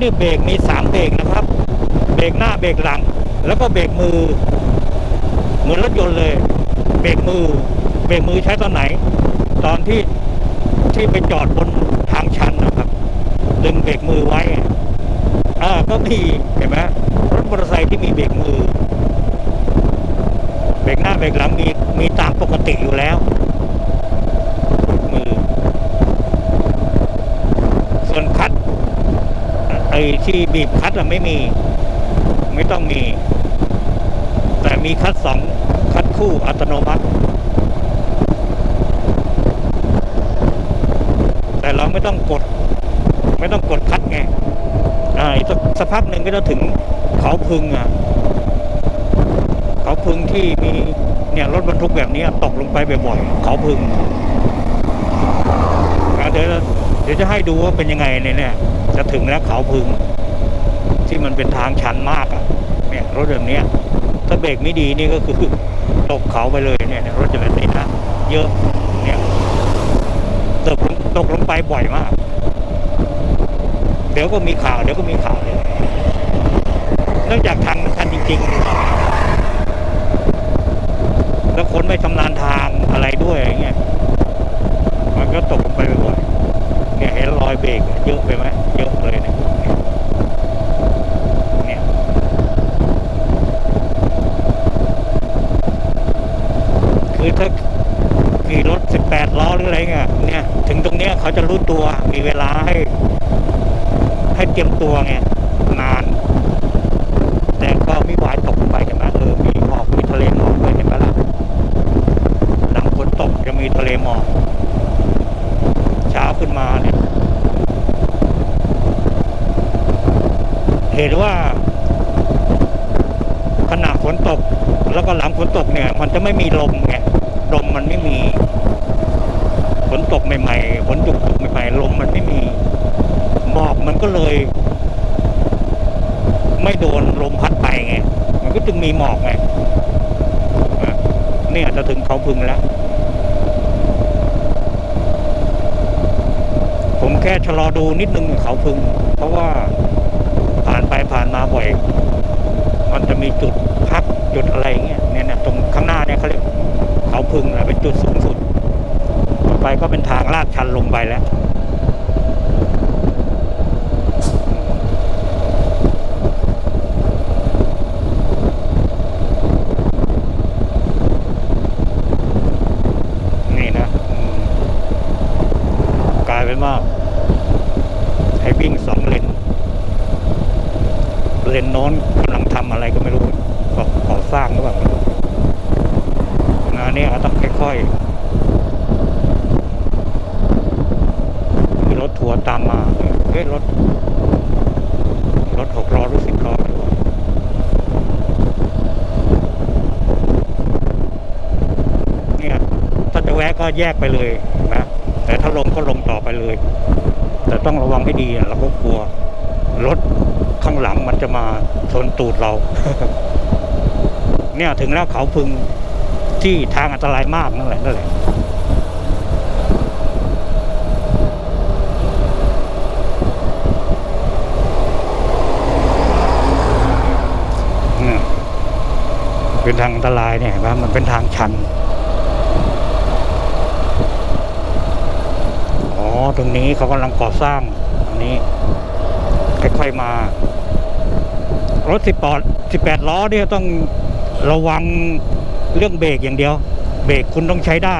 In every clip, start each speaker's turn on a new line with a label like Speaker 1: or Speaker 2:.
Speaker 1: นี่เบรกมีสามเบรกนะครับ เบรกหน้าเบรกหลัง แล้วก็เบรกมือ เหมือนรถยนต์เลย เบรกมือ เบรกมือใช้ตอนไหน ตอนที่ที่ไปจอดบนทางชันนะครับ ดึงเบรกมือไว้อ่าก็มีเห็นไหมรถมอเตอร์ไซค์ที่มีเบรกมือ เบรกหน้าเบรกหลังมีมีตามปกติอยู่แล้วเบรกมือ ส่วนคัดไอ้ ที่บีบคัดอะไม่มี ไม่ต้องมี แต่มีคัดสองคัดคู่อัตโนมัติ แต่เราไม่ต้องกด ไม่ต้องกดคัดไงอ่าอีกสักสักพักหนึ่งก็จะถึงเขาพึงอะ เขาพึงที่มีเนี่ยรถบรรทุกแบบนี้ตกลงไปบ่อยๆเขาพึงอะเดี๋ยวเดี๋ยวจะให้ดูว่าเป็นยังไงเนี่ยเนี่ย จะถึงแล้วเขาพึง ที่มันเป็นทางชันมากอะเนี่ยรถแบบนี้ถ้าเบรกไม่ดีนี่ก็คือตกเขาไปเลยเนี่ยรถจะแบบนี้นะเยอะเนี่ยตกลงตกลงไปบ่อยมาก เดี๋ยวก็มีข่าวเดี๋ยวก็มีข่าวเลยเนื่องจากทางมันชันจริงๆแล้วคนไม่ชำนาญทางอะไรด้วยอย่างเงี้ยมันก็ตกลงไปบ่อย เนี่ยเห็นรอยเบรกเยอะไปไหมเยอะเลยเนี่ยเนี่ยคือถ้าขี่รถ 18 ล้อหรืออะไรเงี้ยเนี่ย ถึงตรงเนี้ยเขาจะรู้ตัวมีเวลาให้ ให้เตรียมตัวไงนาน แต่ก็มีหวายตกลงไปใช่ไหมเออมีหมอกมีทะเลหมอกด้วยใช่ไหมล่ะหลังฝนตกจะมีทะเลหมอก เช้าขึ้นมาเนี่ย เห็นว่าขณะฝนตก แล้วก็หลังฝนตกเนี่ย มันจะไม่มีลมไงลมมันไม่มีฝนตกใหม่ๆฝนตกใหม่ๆลมมันไม่มีหมอกมันก็เลย ไม่โดนลมพัดไปไงมันก็จึงมีหมอกไงเนี่ยจะถึงเขาพึงแล้ว ผมแค่ชะลอดูนิดนึงเขาพึง เพราะว่า ไปผ่านมาบ่อย มันจะมีจุดพักจุดอะไรเงี้ยเนี่ยนะตรงข้างหน้าเนี่ยเขาเรียกเขาพึงแหละเป็นจุดสูงสุด ต่อไปก็เป็นทางลาดชันลงไปแล้ว นี่นะอืมกลายเป็นว่าให้วิ่งสองเลน เลนโน้น กำลังทำอะไรก็ไม่รู้ก่อสร้างหรือเปล่าไม่รู้งานนี้ต้องค่อยๆมีรถทัวร์ตามมาเฮ้ยรถ รถหกล้อหรือสิบล้อไม่รู้เนี่ยถ้าจะแวะก็แยกไปเลยนะแต่ถ้าลงก็ลงต่อไปเลย แต่ต้องระวังให้ดีเราก็กลัวรถ ข้างหลังมันจะมาชนตูดเรา เนี่ยถึงแล้วเขาพึงที่ทางอันตรายมากนั่นแหละนั่นแหละเป็นทางอันตรายเนี่ยเห็นไหมมันเป็นทางชันอ๋อตรงนี้เขากำลังก่อสร้างอันนี้ค่อยๆมา รถสิบปอดสิบแปดล้อเนี่ยต้องระวังเรื่องเบรกอย่างเดียว เบรกคุณต้องใช้ได้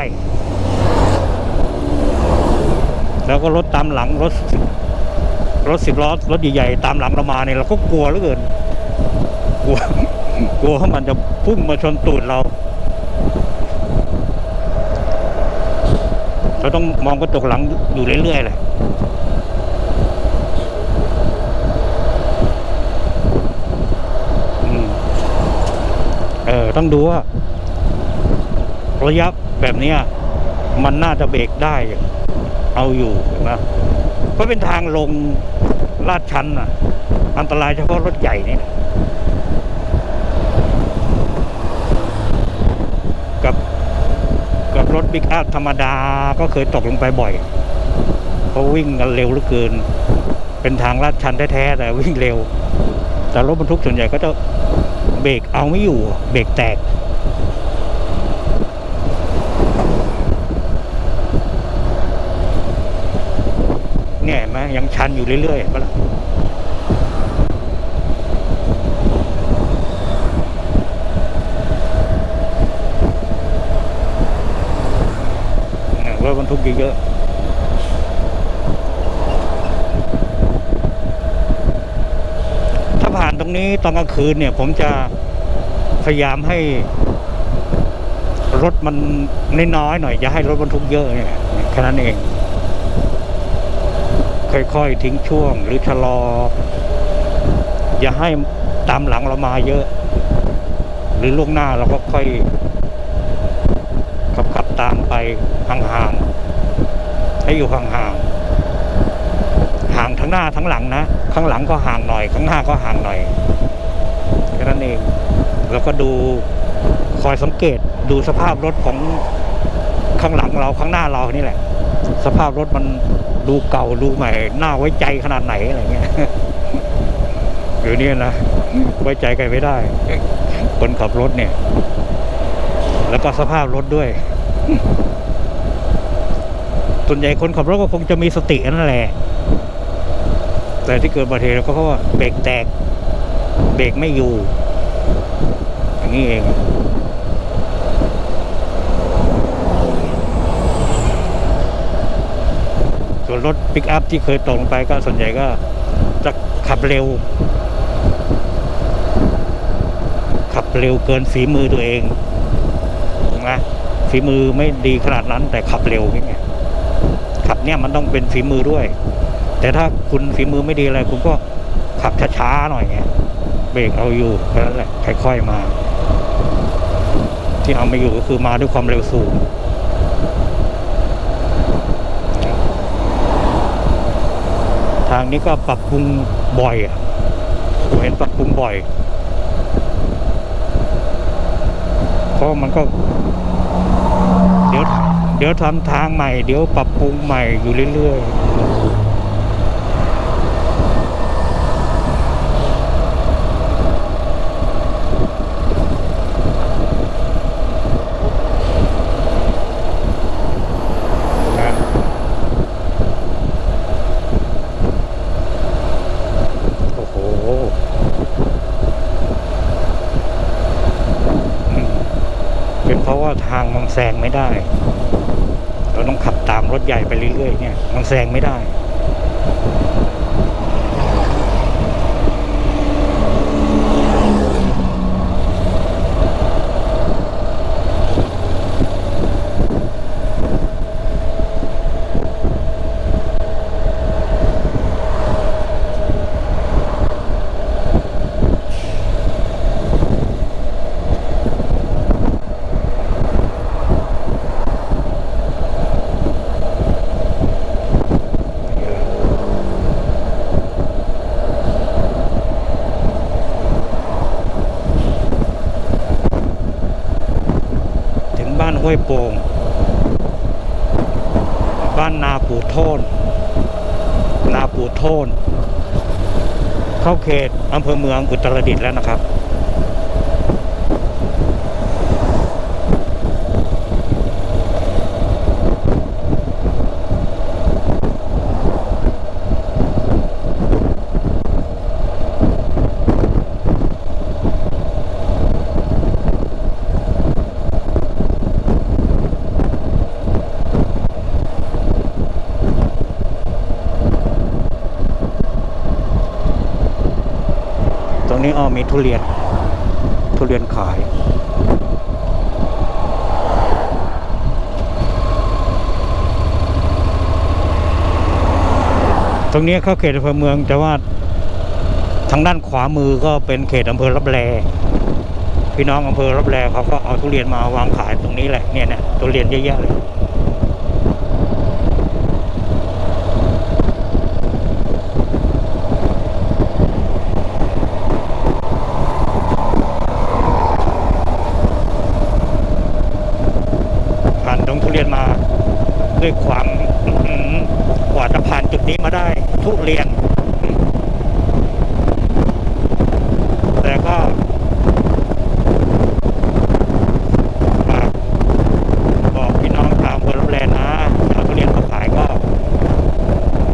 Speaker 1: แล้วก็รถตามหลังรถรถสิบล้อรถใหญ่ๆตามหลังเรามาเนี่ยเราก็กลัวเหลือเกินกลัวกลัวว่ามันจะพุ่งมาชนตูดเรา เราต้องมองกระจกหลังอยู่เรื่อยๆเลยอืมเออ ต้องดูว่าระยะแบบนี้มันน่าจะเบรกได้ เอาอยู่นะเพราะเป็นทางลงลาดชันอะ อันตรายเฉพาะรถใหญ่นี่กับกับรถบิ๊กอัพธรรมดาก็เคยตกลงไปบ่อยเพราะวิ่งกันเร็วเหลือเกิน เป็นทางลาดชันแท้ๆแต่วิ่งเร็ว แต่รถบรรทุกส่วนใหญ่ก็จะ เบรกเอาไม่อยู่เบรกแตก เนี่ยเห็นไหมยังชันอยู่เรื่อยๆเห็นปล่ะเนี่ยรถบรรทุกเยอะๆถ้าผ่า นี้ตอนกลางคืนเนี่ยผมจะพยายามให้รถมันน้อยๆหน่อยอย่าให้รถบรรทุกเยอะเนี่ยแค่นั้นเอง ค่อยๆทิ้งช่วงหรือชะลอ อย่าให้ตามหลังเรามาเยอะ หรือล่วงหน้าเราก็ค่อยขับขับตามไปห่างๆให้อยู่ห่างๆ ทั้งหน้าทั้งหลังนะ ข้างหลังก็ห่างหน่อย ข้างหน้าก็ห่างหน่อยแค่นั้นเองแล้วก็ดูคอยสังเกตดูสภาพรถของข้างหลังเราข้างหน้าเรานี่แหละ สภาพรถมันดูเก่าดูใหม่น่าไว้ใจขนาดไหนอะไรเงี้ยอยู่เนี่ยนะไว้ใจใครไม่ได้ คนขับรถเนี่ย แล้วก็สภาพรถด้วย ส่วนใหญ่คนขับรถก็คงจะมีสตินั่นแหละ แต่ที่เกิดอุบัติเหตุก็เพราะว่าเบรกแตก เบรกไม่อยู่ อย่างนี้เองส่วนรถปิกอัพที่เคยตกลงไปก็ส่วนใหญ่ก็จะขับเร็ว ขับเร็วเกินฝีมือตัวเองนะฝีมือไม่ดีขนาดนั้นแต่ขับเร็วอย่างขับเนี่ยมันต้องเป็นฝีมือด้วย แต่ถ้าคุณฝีมือไม่ดีอะไรคุณก็ขับช้าๆหน่อยเงี้ยเบรกเอาอยู่แค่นั้นแหละค่อยๆมา ที่เอาไม่อยู่ก็คือมาด้วยความเร็วสูงทางนี้ก็ปรับปรุงบ่อยอะผมเห็นปรับปรุงบ่อยเพราะมันก็ เดี๋ยวเดี๋ยวทำทางใหม่ เดี๋ยวปรับปรุงใหม่อยู่เรื่อยๆนะโอ้โหอืม เป็นเพราะว่าทาง มันแซงไม่ได้ เราต้องขับตามรถใหญ่ไปเรื่อยๆเนี่ย มันแซงไม่ได้ ห้วยโป่ง บ้านนาปูโทน นาปูโทน เข้าเขตอำเภอเมืองอุตรดิตถ์แล้วนะครับ อ้อมีทุเรียน ทุเรียนขายตรงนี้เข้าเขตอำเภอเมืองแต่ว่าทางด้านขวามือก็เป็นเขตอำเภอรับแลพี่น้องอำเภอรับแลเขาก็เอาทุเรียนมาวางขายตรงนี้แหละเนี่ยเนี่ยทุเรียนเยอะแยะเลย ผ่านตรงทุเรียนมาด้วยความอื้อหือกว่าจะผ่านจุดนี้มาได้ ทุเรียน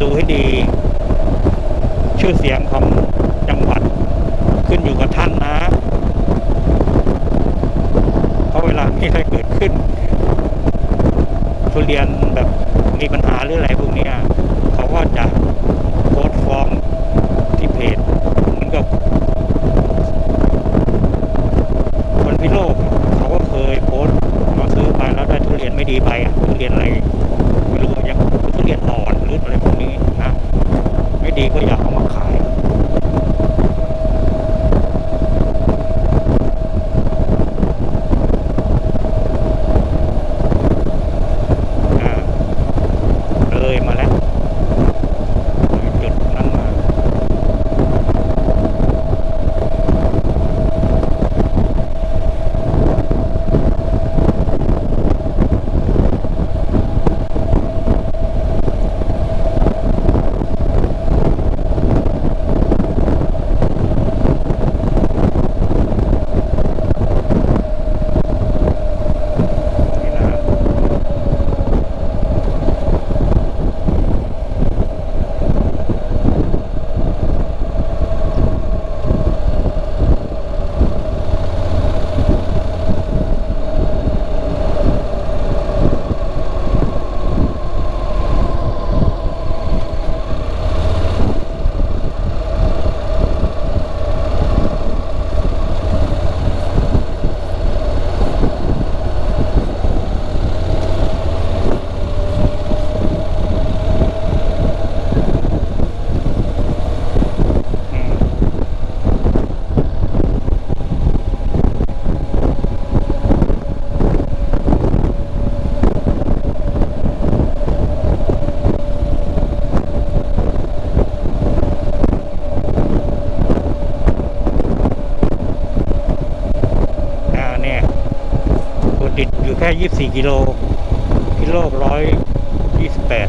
Speaker 1: ดูให้ดี ชื่อเสียงของจังหวัดขึ้นอยู่กับท่านนะ เพราะเวลามีอะไรเกิดขึ้น ทุเรียนแบบมีปัญหาหรืออะไรพวกนี้เขาก็จะโพสต์ฟ้องที่เพจเหมือนกับคนพิโลกเขาก็เคยโพสต์มาซื้อไปแล้วได้ทุเรียนไม่ดีไปทุเรียนอะไรไม่รู้ยังทุเรียนอ่อนหรืออะไรพวกนี้ ดีก็อย่าเอามาขาย 24 กิโลกิโลร้อยยี่สิบแปด